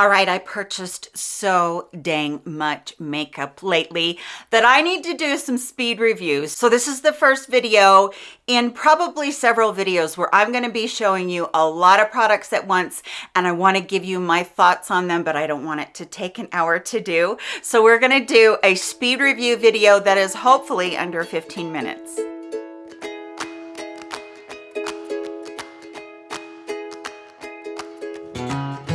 All right, I purchased so dang much makeup lately that I need to do some speed reviews. So this is the first video in probably several videos where I'm gonna be showing you a lot of products at once and I wanna give you my thoughts on them, but I don't want it to take an hour to do. So we're gonna do a speed review video that is hopefully under 15 minutes.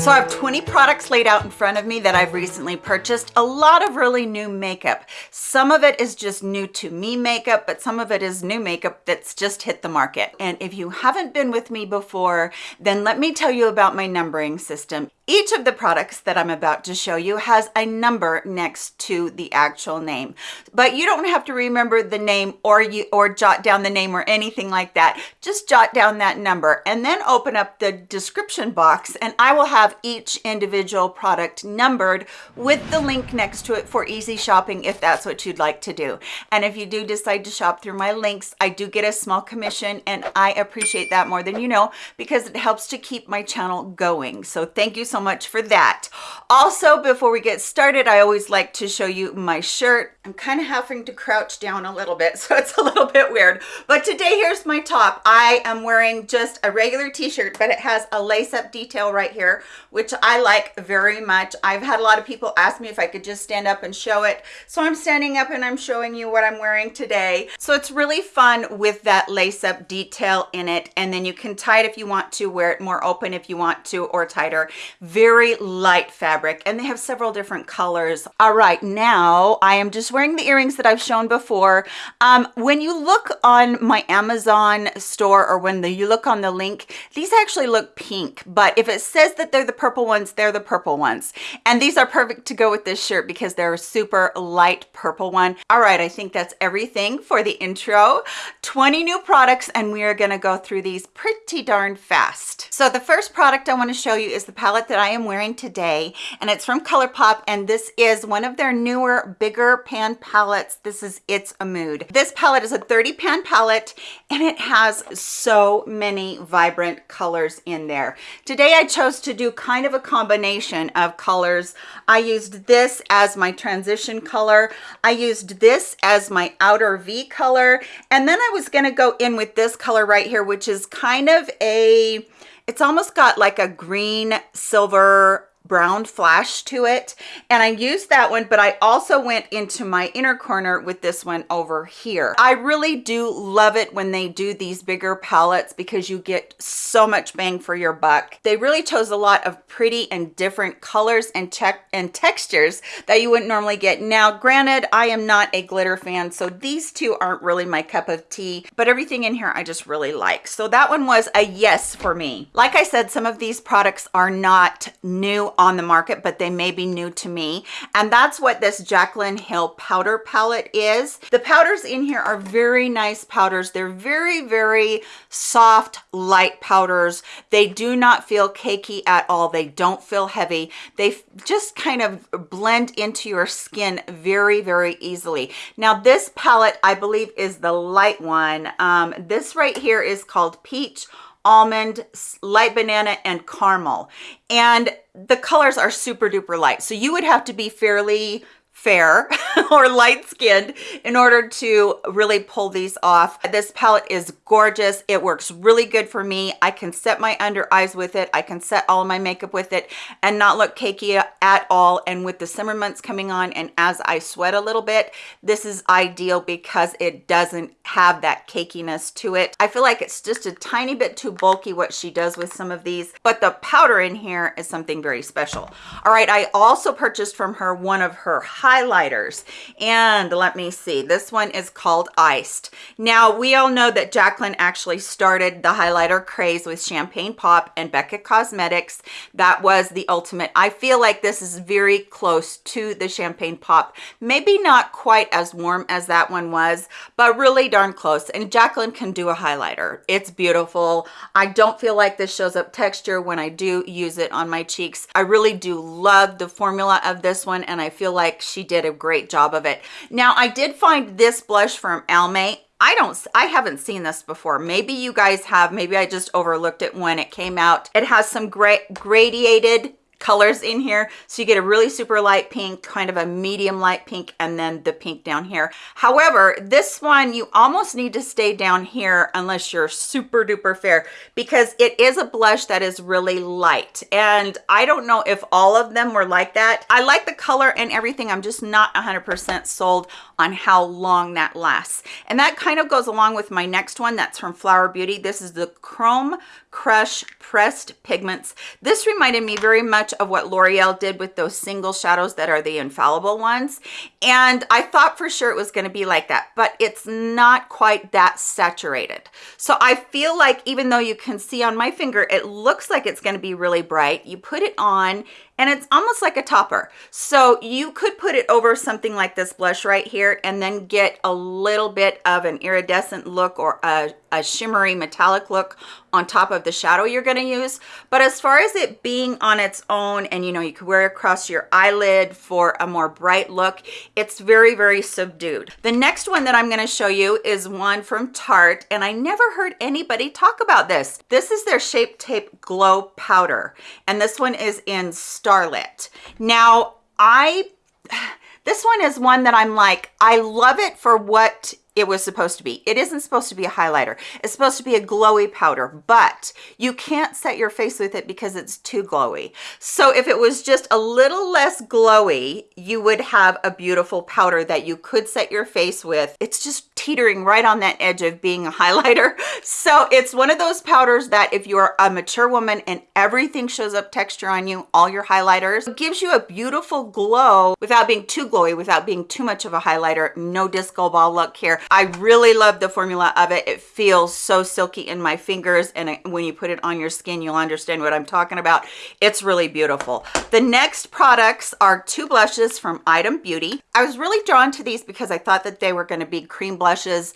So I have 20 products laid out in front of me that I've recently purchased. A lot of really new makeup. Some of it is just new to me makeup, but some of it is new makeup that's just hit the market. And if you haven't been with me before, then let me tell you about my numbering system. Each of the products that I'm about to show you has a number next to the actual name, but you don't have to remember the name or you or jot down the name or anything like that. Just jot down that number and then open up the description box and I will have each individual product numbered with the link next to it for easy shopping if that's what you'd like to do. And if you do decide to shop through my links, I do get a small commission and I appreciate that more than you know because it helps to keep my channel going. So thank you so much for that. Also, before we get started, I always like to show you my shirt. I'm kind of having to crouch down a little bit, so it's a little bit weird. But today, here's my top. I am wearing just a regular t-shirt, but it has a lace-up detail right here, which I like very much. I've had a lot of people ask me if I could just stand up and show it. So I'm standing up and I'm showing you what I'm wearing today. So it's really fun with that lace-up detail in it. And then you can tie it if you want to, wear it more open if you want to, or tighter very light fabric and they have several different colors all right now i am just wearing the earrings that i've shown before um, when you look on my amazon store or when the, you look on the link these actually look pink but if it says that they're the purple ones they're the purple ones and these are perfect to go with this shirt because they're a super light purple one all right i think that's everything for the intro 20 new products and we are going to go through these pretty darn fast so the first product i want to show you is the palette that I am wearing today and it's from ColourPop and this is one of their newer bigger pan palettes. This is It's a Mood. This palette is a 30 pan palette and it has so many vibrant colors in there. Today I chose to do kind of a combination of colors. I used this as my transition color. I used this as my outer V color and then I was going to go in with this color right here which is kind of a it's almost got like a green silver brown flash to it. And I used that one but I also went into my inner corner with this one over here. I really do love it when they do these bigger palettes because you get so much bang for your buck. They really chose a lot of pretty and different colors and check and textures that you wouldn't normally get. Now granted I am not a glitter fan so these two aren't really my cup of tea but everything in here I just really like. So that one was a yes for me. Like I said some of these products are not new on the market, but they may be new to me. And that's what this Jaclyn Hill powder palette is. The powders in here are very nice powders. They're very, very soft, light powders. They do not feel cakey at all. They don't feel heavy. They just kind of blend into your skin very, very easily. Now this palette, I believe is the light one. Um, this right here is called Peach almond light banana and caramel. And the colors are super duper light. So you would have to be fairly fair or light skinned in order to really pull these off. This palette is gorgeous. It works really good for me. I can set my under eyes with it. I can set all my makeup with it and not look cakey at all. And with the summer months coming on and as i sweat a little bit this is ideal because it doesn't have that cakiness to it. I feel like it's just a tiny bit too bulky what she does with some of these but the powder in here is something very special. All right i also purchased from her one of her highlighters. And let me see this one is called iced. Now we all know that jaclyn actually started the highlighter craze with champagne pop and becca cosmetics. That was the ultimate. I feel like this is very close to the champagne pop. Maybe not quite as warm as that one was but really darn close. And jaclyn can do a highlighter. It's beautiful. I don't feel like this shows up texture when i do use it on my cheeks. I really do love the formula of this one and i feel like she did a great job of it now i did find this blush from almay I don't, I haven't seen this before. Maybe you guys have, maybe I just overlooked it when it came out. It has some great gradiated colors in here. So you get a really super light pink, kind of a medium light pink, and then the pink down here. However, this one, you almost need to stay down here unless you're super duper fair because it is a blush that is really light. And I don't know if all of them were like that. I like the color and everything. I'm just not 100% sold on how long that lasts. And that kind of goes along with my next one. That's from Flower Beauty. This is the Chrome Crush Pressed Pigments. This reminded me very much of what L'Oreal did with those single shadows that are the infallible ones. And I thought for sure it was going to be like that, but it's not quite that saturated. So I feel like even though you can see on my finger, it looks like it's going to be really bright. You put it on and it's almost like a topper. So you could put it over something like this blush right here and then get a little bit of an iridescent look or a, a shimmery metallic look on top of the shadow you're going to use. But as far as it being on its own and you know, you could wear it across your eyelid for a more bright look, it's very, very subdued. The next one that I'm going to show you is one from Tarte and I never heard anybody talk about this. This is their Shape Tape Glow Powder and this one is in Starlit. Now, I, this one is one that I'm like, I love it for what it was supposed to be. It isn't supposed to be a highlighter. It's supposed to be a glowy powder, but you can't set your face with it because it's too glowy. So if it was just a little less glowy, you would have a beautiful powder that you could set your face with. It's just teetering right on that edge of being a highlighter. So it's one of those powders that if you're a mature woman and everything shows up texture on you, all your highlighters, gives you a beautiful glow without being too glowy, without being too much of a highlighter. No disco ball look here. I really love the formula of it. It feels so silky in my fingers and when you put it on your skin, you'll understand what I'm talking about. It's really beautiful. The next products are two blushes from Item Beauty. I was really drawn to these because I thought that they were going to be cream blushes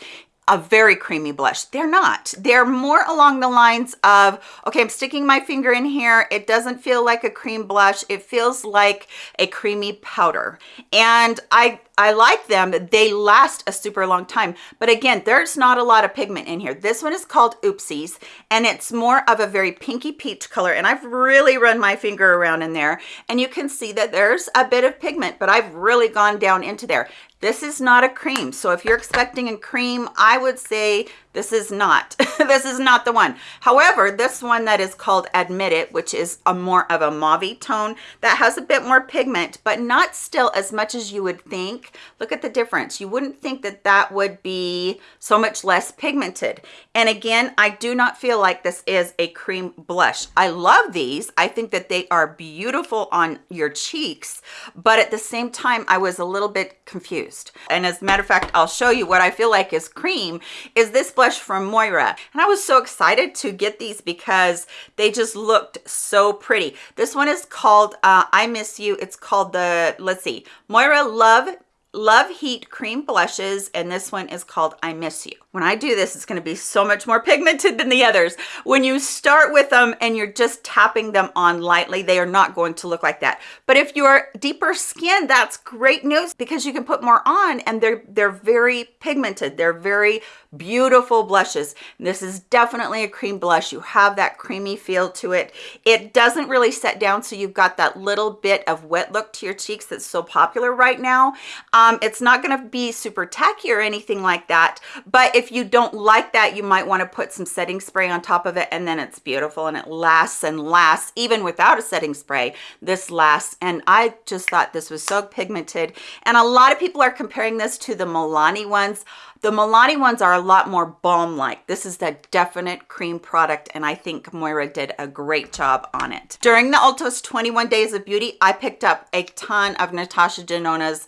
a very creamy blush. They're not. They're more along the lines of, okay, I'm sticking my finger in here. It doesn't feel like a cream blush. It feels like a creamy powder. And I I like them. They last a super long time. But again, there's not a lot of pigment in here. This one is called Oopsies, and it's more of a very pinky peach color. And I've really run my finger around in there, and you can see that there's a bit of pigment, but I've really gone down into there. This is not a cream. So if you're expecting a cream, I would say this is not. this is not the one. However, this one that is called Admit It, which is a more of a mauve tone that has a bit more pigment, but not still as much as you would think. Look at the difference. You wouldn't think that that would be so much less pigmented. And again, I do not feel like this is a cream blush. I love these. I think that they are beautiful on your cheeks, but at the same time, I was a little bit confused. And as a matter of fact, I'll show you what I feel like is cream is this blush blush from Moira. And I was so excited to get these because they just looked so pretty. This one is called uh, I Miss You. It's called the, let's see, Moira Love Love Heat Cream Blushes, and this one is called I Miss You. When I do this, it's gonna be so much more pigmented than the others. When you start with them and you're just tapping them on lightly, they are not going to look like that. But if you're deeper skin, that's great news because you can put more on and they're, they're very pigmented. They're very beautiful blushes. This is definitely a cream blush. You have that creamy feel to it. It doesn't really set down, so you've got that little bit of wet look to your cheeks that's so popular right now. Um, it's not gonna be super tacky or anything like that, but if you don't like that, you might wanna put some setting spray on top of it and then it's beautiful and it lasts and lasts even without a setting spray. This lasts and I just thought this was so pigmented and a lot of people are comparing this to the Milani ones. The Milani ones are a lot more balm-like. This is the definite cream product, and I think Moira did a great job on it. During the Ulta's 21 Days of Beauty, I picked up a ton of Natasha Denona's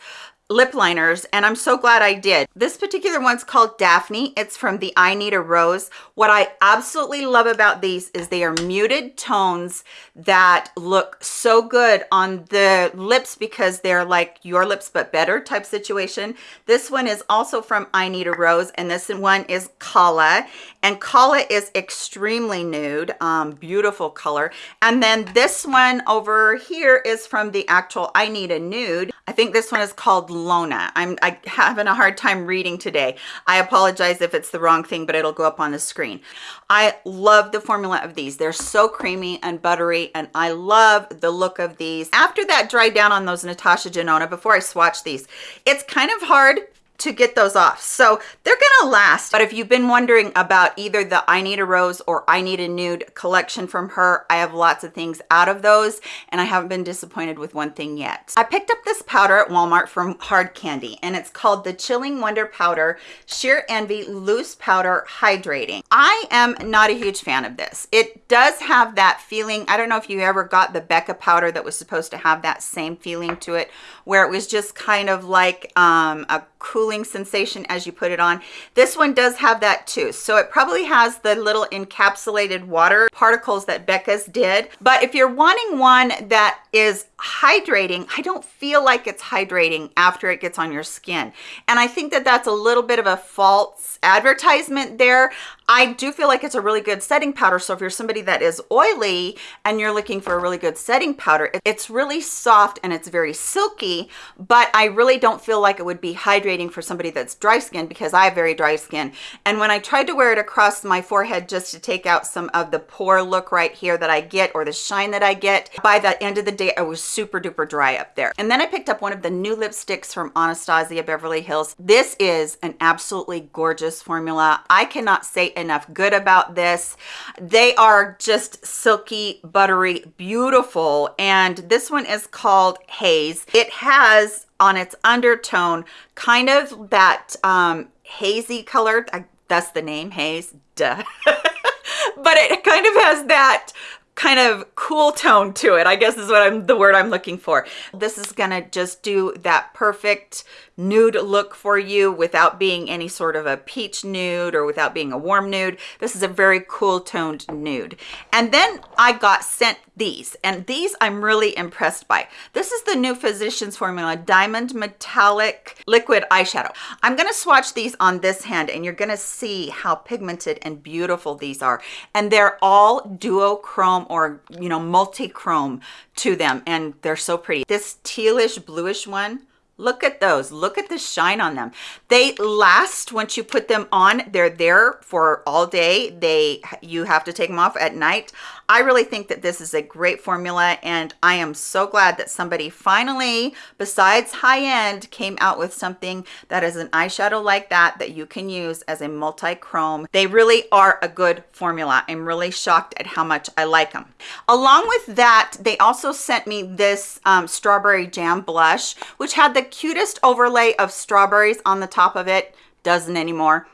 lip liners and I'm so glad I did. This particular one's called Daphne. It's from the I Need a Rose. What I absolutely love about these is they are muted tones that look so good on the lips because they're like your lips but better type situation. This one is also from I Need a Rose and this one is Kala and Kala is extremely nude, um, beautiful color. And then this one over here is from the actual I Need a Nude. I think this one is called Lona. I'm I having a hard time reading today. I apologize if it's the wrong thing, but it'll go up on the screen. I love the formula of these. They're so creamy and buttery, and I love the look of these. After that dried down on those Natasha Denona, before I swatch these, it's kind of hard to get those off. So they're gonna last. But if you've been wondering about either the I Need a Rose or I Need a Nude collection from her, I have lots of things out of those and I haven't been disappointed with one thing yet. I picked up this powder at Walmart from Hard Candy and it's called the Chilling Wonder Powder Sheer Envy Loose Powder Hydrating. I am not a huge fan of this. It does have that feeling. I don't know if you ever got the Becca powder that was supposed to have that same feeling to it where it was just kind of like um, a cooling sensation as you put it on. This one does have that too. So it probably has the little encapsulated water particles that Becca's did. But if you're wanting one that is hydrating, I don't feel like it's hydrating after it gets on your skin. And I think that that's a little bit of a false advertisement there. I do feel like it's a really good setting powder. So if you're somebody that is oily and you're looking for a really good setting powder, it's really soft and it's very silky, but I really don't feel like it would be hydrating for somebody that's dry skin because I have very dry skin. And when I tried to wear it across my forehead just to take out some of the pore look right here that I get or the shine that I get, by the end of the day, I was super duper dry up there. And then I picked up one of the new lipsticks from Anastasia Beverly Hills. This is an absolutely gorgeous formula. I cannot say enough good about this. They are just silky, buttery, beautiful. And this one is called Haze. It has on its undertone kind of that um, hazy color. I, that's the name, Haze, duh. but it kind of has that kind of cool tone to it i guess is what i'm the word i'm looking for this is gonna just do that perfect nude look for you without being any sort of a peach nude or without being a warm nude. This is a very cool toned nude. And then I got sent these and these I'm really impressed by. This is the new Physicians Formula Diamond Metallic Liquid Eyeshadow. I'm gonna swatch these on this hand and you're gonna see how pigmented and beautiful these are. And they're all duochrome or, you know, multi-chrome to them and they're so pretty. This tealish bluish one, Look at those. Look at the shine on them. They last once you put them on. They're there for all day. They You have to take them off at night. I really think that this is a great formula and I am so glad that somebody finally, besides high-end, came out with something that is an eyeshadow like that that you can use as a multi-chrome. They really are a good formula. I'm really shocked at how much I like them. Along with that, they also sent me this um, strawberry jam blush, which had the cutest overlay of strawberries on the top of it. Doesn't anymore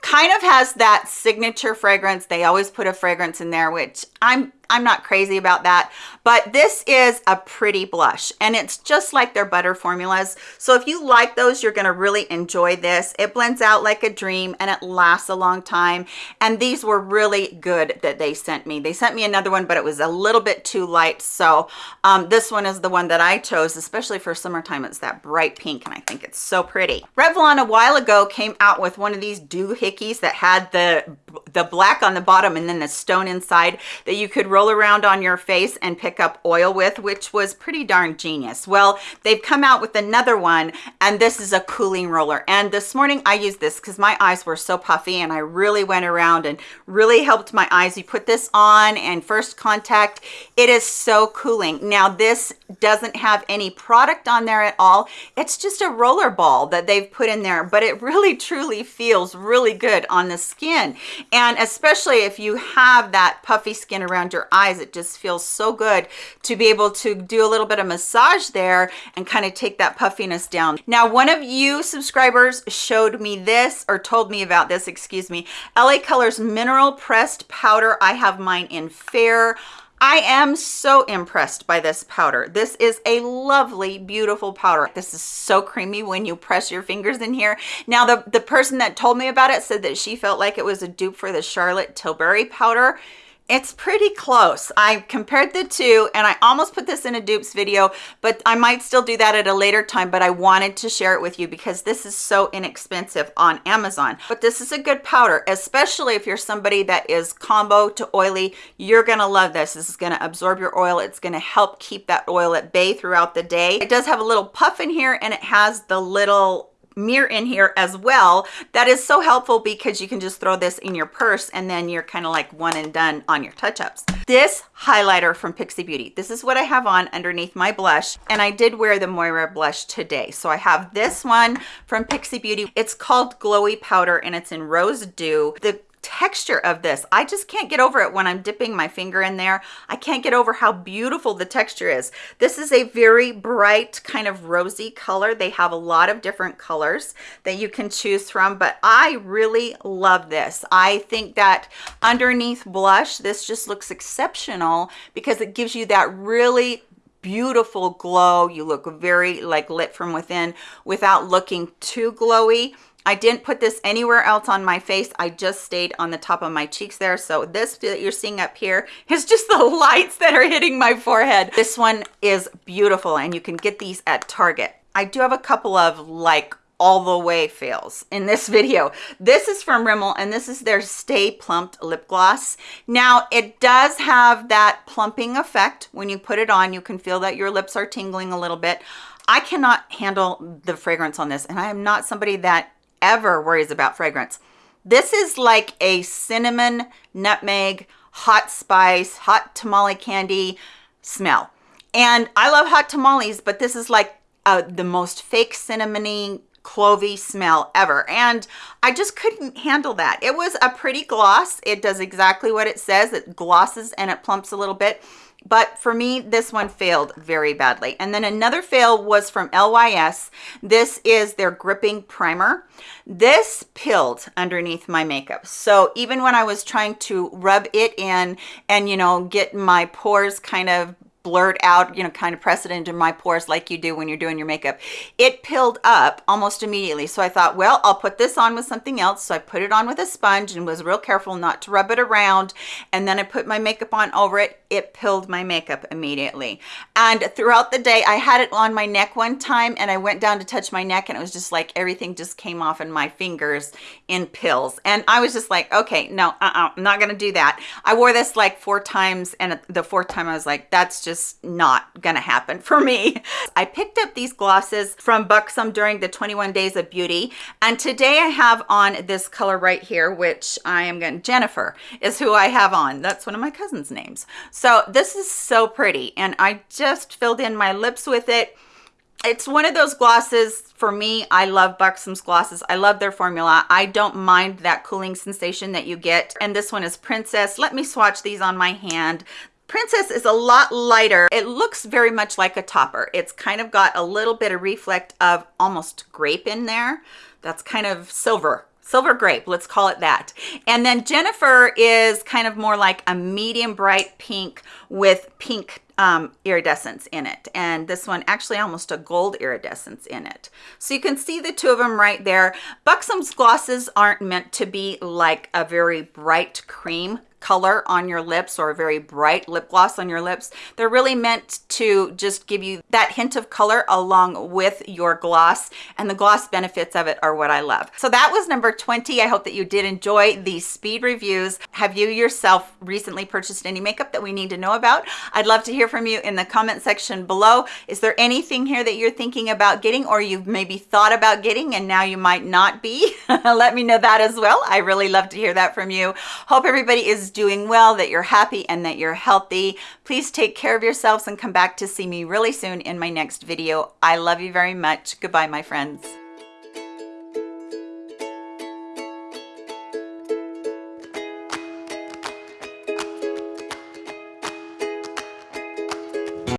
kind of has that signature fragrance. They always put a fragrance in there which i'm I'm not crazy about that, but this is a pretty blush and it's just like their butter formulas. So if you like those, you're gonna really enjoy this. It blends out like a dream and it lasts a long time. And these were really good that they sent me. They sent me another one, but it was a little bit too light. So um, this one is the one that I chose, especially for summertime. It's that bright pink and I think it's so pretty. Revlon a while ago came out with one of these doohickeys that had the, the black on the bottom and then the stone inside that you could roll around on your face and pick up oil with, which was pretty darn genius. Well, they've come out with another one and this is a cooling roller. And this morning I used this because my eyes were so puffy and I really went around and really helped my eyes. You put this on and first contact, it is so cooling. Now this doesn't have any product on there at all. It's just a roller ball that they've put in there, but it really truly feels really good on the skin. And especially if you have that puffy skin around your eyes it just feels so good to be able to do a little bit of massage there and kind of take that puffiness down now one of you subscribers showed me this or told me about this excuse me la colors mineral pressed powder i have mine in fair I am so impressed by this powder. This is a lovely, beautiful powder. This is so creamy when you press your fingers in here. Now, the, the person that told me about it said that she felt like it was a dupe for the Charlotte Tilbury powder It's pretty close. I compared the two and I almost put this in a dupes video, but I might still do that at a later time, but I wanted to share it with you because this is so inexpensive on Amazon. But this is a good powder, especially if you're somebody that is combo to oily, you're gonna love this. This is gonna absorb your oil. It's gonna help keep that oil at bay throughout the day. It does have a little puff in here and it has the little mirror in here as well that is so helpful because you can just throw this in your purse and then you're kind of like one and done on your touch-ups. This highlighter from pixi beauty. This is what i have on underneath my blush and i did wear the moira blush today. So i have this one from pixi beauty. It's called glowy powder and it's in rose dew. The texture of this. I just can't get over it when i'm dipping my finger in there. I can't get over how beautiful the texture is. This is a very bright kind of rosy color. They have a lot of different colors that you can choose from but i really love this. I think that underneath blush this just looks exceptional because it gives you that really beautiful glow. You look very like lit from within without looking too glowy I didn't put this anywhere else on my face. I just stayed on the top of my cheeks there. So this that you're seeing up here is just the lights that are hitting my forehead. This one is beautiful and you can get these at Target. I do have a couple of like all the way fails in this video. This is from Rimmel and this is their Stay Plumped lip gloss. Now it does have that plumping effect. When you put it on, you can feel that your lips are tingling a little bit. I cannot handle the fragrance on this and I am not somebody that ever worries about fragrance. This is like a cinnamon, nutmeg, hot spice, hot tamale candy smell. And I love hot tamales, but this is like uh, the most fake cinnamony clovey smell ever. And i just couldn't handle that. It was a pretty gloss. It does exactly what it says. It glosses and it plumps a little bit but for me this one failed very badly. And then another fail was from lys this is their gripping primer. This pilled underneath my makeup. So even when i was trying to rub it in and you know get my pores kind of blurred out, you know, kind of press it into my pores like you do when you're doing your makeup. It pilled up almost immediately. So I thought, well, I'll put this on with something else. So I put it on with a sponge and was real careful not to rub it around. And then I put my makeup on over it. It pilled my makeup immediately. And throughout the day, I had it on my neck one time and I went down to touch my neck and it was just like everything just came off in my fingers in pills. And I was just like, okay, no, uh-uh, I'm not going to do that. I wore this like four times and the fourth time I was like, that's just just not gonna happen for me. I picked up these glosses from Buxom during the 21 Days of Beauty. And today I have on this color right here, which I am gonna, Jennifer is who I have on. That's one of my cousin's names. So this is so pretty. And I just filled in my lips with it it's one of those glosses for me i love buxom's glosses i love their formula i don't mind that cooling sensation that you get and this one is princess let me swatch these on my hand Princess is a lot lighter. It looks very much like a topper. It's kind of got a little bit of reflect of almost grape in there. That's kind of silver silver grape let's call it that and then jennifer is kind of more like a medium bright pink with pink um, iridescence in it and this one actually almost a gold iridescence in it so you can see the two of them right there buxom's glosses aren't meant to be like a very bright cream color on your lips or a very bright lip gloss on your lips. They're really meant to just give you that hint of color along with your gloss and the gloss benefits of it are what I love. So that was number 20. I hope that you did enjoy these speed reviews. Have you yourself recently purchased any makeup that we need to know about? I'd love to hear from you in the comment section below. Is there anything here that you're thinking about getting or you've maybe thought about getting and now you might not be? Let me know that as well. I really love to hear that from you. Hope everybody is doing well, that you're happy and that you're healthy. Please take care of yourselves and come back to see me really soon in my next video. I love you very much. Goodbye, my friends.